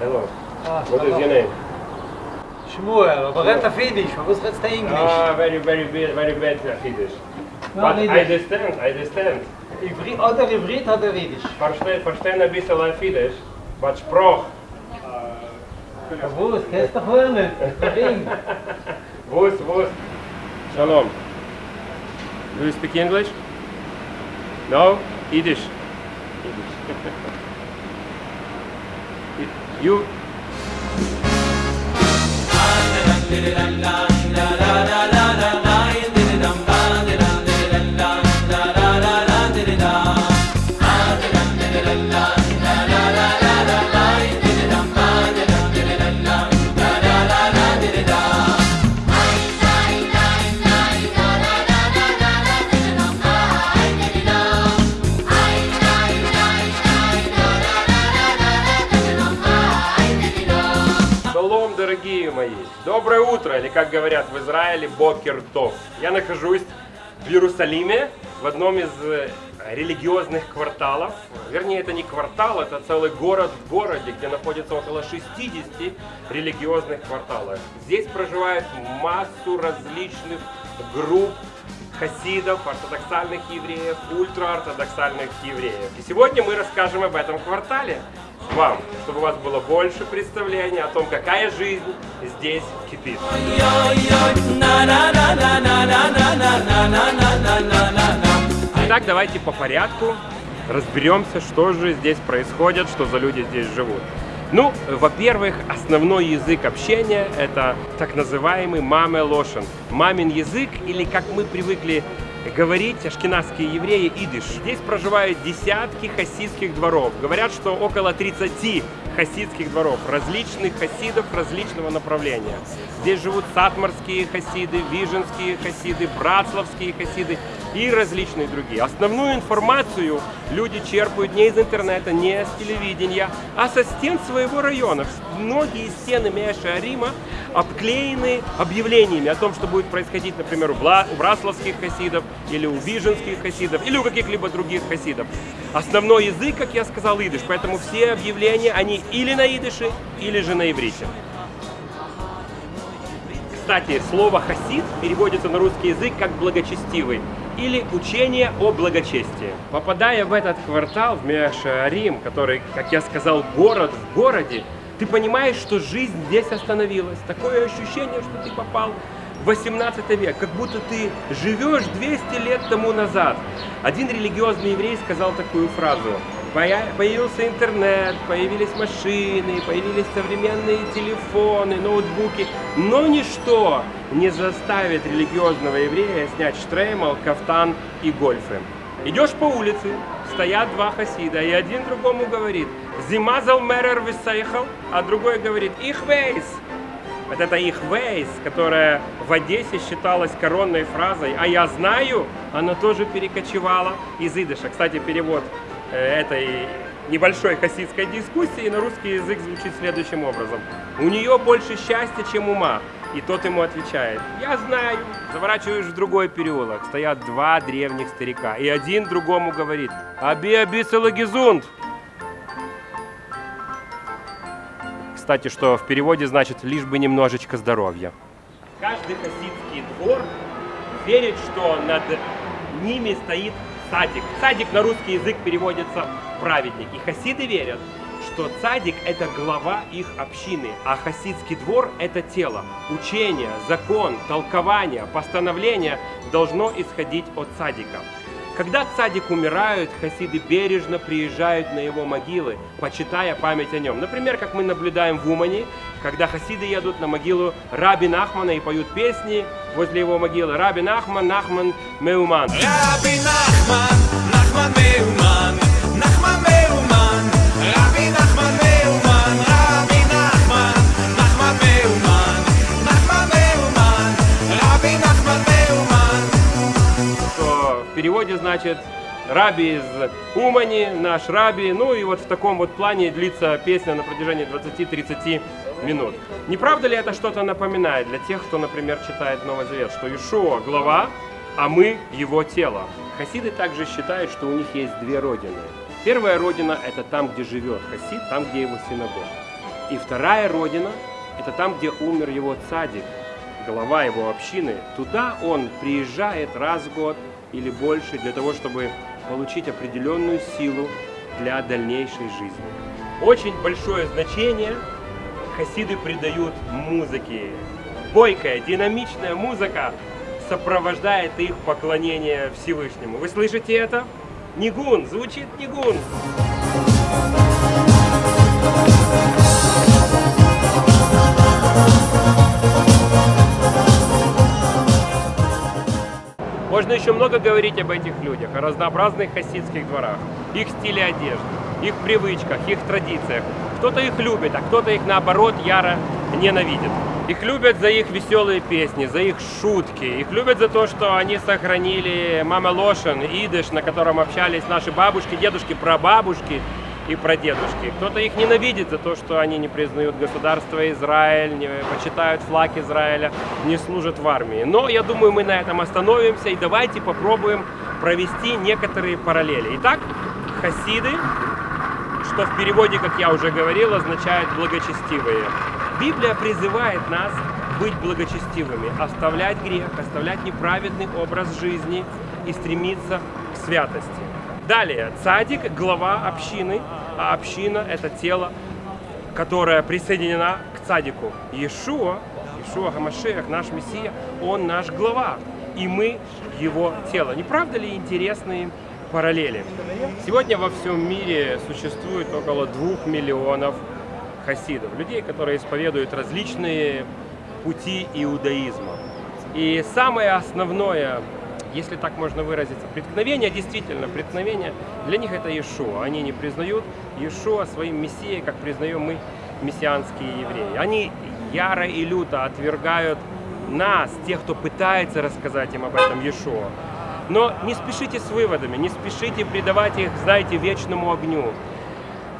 Hello. Ah, What is your name? Shmuel, red auf Yiddish, was redest du Englisch? Ah, very, very, very bad Yiddish. No, But I understand, I understand. Ivri- Oder Ivrit oder Yiddish. Verstehe, verstehe ein bisschen auf Yiddish, but das kennst du doch. Warum? Wus, wus. Shalom. Do you speak English? No? Yiddish. Yiddish. you Доброе утро, или как говорят в Израиле, бокер тов. Я нахожусь в Иерусалиме, в одном из э, религиозных кварталов. Вернее, это не квартал, это целый город в городе, где находится около 60 религиозных кварталов. Здесь проживает массу различных групп хасидов, ортодоксальных евреев, ультраортодоксальных евреев. И сегодня мы расскажем об этом квартале вам, чтобы у вас было больше представления о том, какая жизнь здесь кипит. Итак, давайте по порядку разберемся, что же здесь происходит, что за люди здесь живут. Ну, во-первых, основной язык общения – это так называемый маме лошен. Мамин язык, или как мы привыкли говорить, ашкенадские евреи, идиш. Здесь проживают десятки хасидских дворов. Говорят, что около 30 хасидских дворов, различных хасидов различного направления. Здесь живут сатмарские хасиды, виженские хасиды, братславские хасиды и различные другие. Основную информацию люди черпают не из интернета, не с телевидения, а со стен своего района. Многие стены Меша Рима обклеены объявлениями о том, что будет происходить, например, у браславских хасидов, или у виженских хасидов, или у каких-либо других хасидов. Основной язык, как я сказал, идыш, поэтому все объявления, они или на идыше, или же на иврите. Кстати, слово «хасид» переводится на русский язык как «благочестивый» или «учение о благочестии». Попадая в этот квартал, в Меашарим, который, как я сказал, город в городе, ты понимаешь, что жизнь здесь остановилась. Такое ощущение, что ты попал в 18 век, как будто ты живешь 200 лет тому назад. Один религиозный еврей сказал такую фразу. Поя- Появился интернет, появились машины, появились современные телефоны, ноутбуки, но ничто не заставит религиозного еврея снять штреймал, кафтан и гольфы. Идешь по улице, стоят два хасида, и один другому говорит «Зимазал мерер висайхал», а другой говорит «Их вейс». Вот это их вейс, которая в Одессе считалась коронной фразой, а я знаю, она тоже перекочевала из идыша. Кстати, перевод этой небольшой хасидской дискуссии на русский язык звучит следующим образом. У нее больше счастья, чем ума. И тот ему отвечает, я знаю. Заворачиваешь в другой переулок, стоят два древних старика. И один другому говорит, аби аби салагизунд. Кстати, что в переводе значит лишь бы немножечко здоровья. Каждый хасидский двор верит, что над ними стоит цадик. Цадик на русский язык переводится праведник. И хасиды верят, что цадик это глава их общины, а хасидский двор это тело. Учение, закон, толкование, постановление должно исходить от цадика. Когда цадик умирают, хасиды бережно приезжают на его могилы, почитая память о нем. Например, как мы наблюдаем в Умане, когда хасиды едут на могилу Раби Нахмана и поют песни возле его могилы. Раби Нахман, Нахман, Меуман. Раби Нахман, значит Раби из Умани, наш Раби. Ну и вот в таком вот плане длится песня на протяжении 20-30 минут. Не правда ли это что-то напоминает для тех, кто, например, читает Новый Завет, что Ишуа глава, а мы его тело? Хасиды также считают, что у них есть две родины. Первая родина – это там, где живет хасид, там, где его синагога. И вторая родина – это там, где умер его цадик, глава его общины. Туда он приезжает раз в год или больше для того, чтобы получить определенную силу для дальнейшей жизни. Очень большое значение хасиды придают музыке. Бойкая, динамичная музыка сопровождает их поклонение Всевышнему. Вы слышите это? Нигун, звучит нигун. Можно еще много говорить об этих людях, о разнообразных хасидских дворах, их стиле одежды, их привычках, их традициях. Кто-то их любит, а кто-то их наоборот яро ненавидит. Их любят за их веселые песни, за их шутки. Их любят за то, что они сохранили Мама Лошен, идыш, на котором общались наши бабушки, дедушки, прабабушки и прадедушки. Кто-то их ненавидит за то, что они не признают государство Израиль, не почитают флаг Израиля, не служат в армии. Но я думаю, мы на этом остановимся и давайте попробуем провести некоторые параллели. Итак, хасиды, что в переводе, как я уже говорил, означает благочестивые. Библия призывает нас быть благочестивыми, оставлять грех, оставлять неправедный образ жизни и стремиться к святости. Далее, цадик – глава общины, а община – это тело, которое присоединена к цадику. Иешуа, Иешуа Гамашех, наш Мессия, он наш глава, и мы его тело. Не правда ли интересные параллели? Сегодня во всем мире существует около двух миллионов хасидов, людей, которые исповедуют различные пути иудаизма. И самое основное, если так можно выразиться, преткновение, действительно, преткновение, для них это Иешуа. Они не признают Иешуа своим мессией, как признаем мы, мессианские евреи. Они яро и люто отвергают нас, тех, кто пытается рассказать им об этом Иешуа. Но не спешите с выводами, не спешите придавать их, знаете, вечному огню.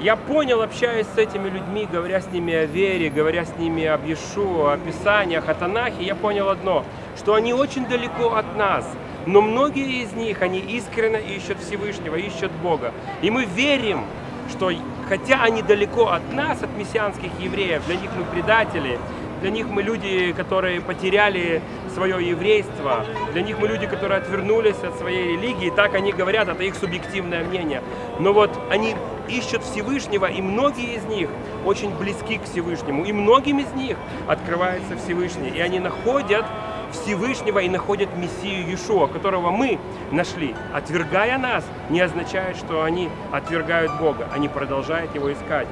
Я понял, общаясь с этими людьми, говоря с ними о вере, говоря с ними об Иешуа, о Писаниях, о Танахе, я понял одно, что они очень далеко от нас. Но многие из них, они искренне ищут Всевышнего, ищут Бога. И мы верим, что хотя они далеко от нас, от мессианских евреев, для них мы предатели, для них мы люди, которые потеряли свое еврейство, для них мы люди, которые отвернулись от своей религии, так они говорят, это их субъективное мнение. Но вот они ищут Всевышнего, и многие из них очень близки к Всевышнему, и многим из них открывается Всевышний, и они находят Всевышнего и находят Мессию Иешуа, которого мы нашли. Отвергая нас, не означает, что они отвергают Бога, они продолжают Его искать.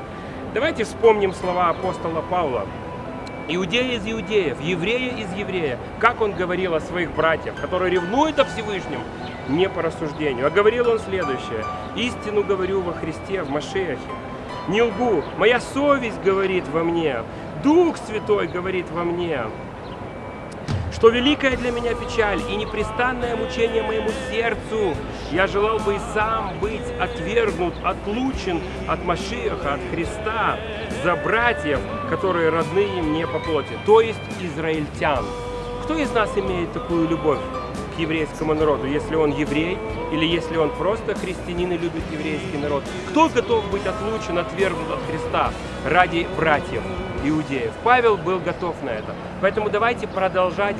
Давайте вспомним слова апостола Павла. Иудея из иудеев, еврея из еврея. Как он говорил о своих братьях, которые ревнуют о Всевышнем, не по рассуждению. А говорил он следующее. «Истину говорю во Христе, в Машехе. Не лгу, моя совесть говорит во мне, Дух Святой говорит во мне, что великая для меня печаль и непрестанное мучение моему сердцу. Я желал бы и сам быть отвергнут, отлучен от Машиаха, от Христа, за братьев, которые родные мне по плоти, то есть израильтян. Кто из нас имеет такую любовь еврейскому народу, если он еврей или если он просто христианин и любит еврейский народ? Кто готов быть отлучен, отвергнут от Христа ради братьев? иудеев. Павел был готов на это. Поэтому давайте продолжать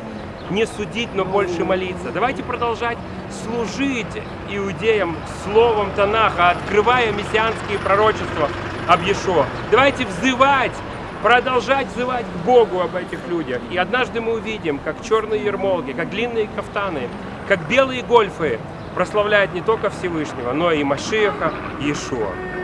не судить, но больше молиться. Давайте продолжать служить иудеям словом Танаха, открывая мессианские пророчества об Ешо. Давайте взывать, продолжать взывать к Богу об этих людях. И однажды мы увидим, как черные ермолки, как длинные кафтаны, как белые гольфы прославляют не только Всевышнего, но и Машиаха Иешуа.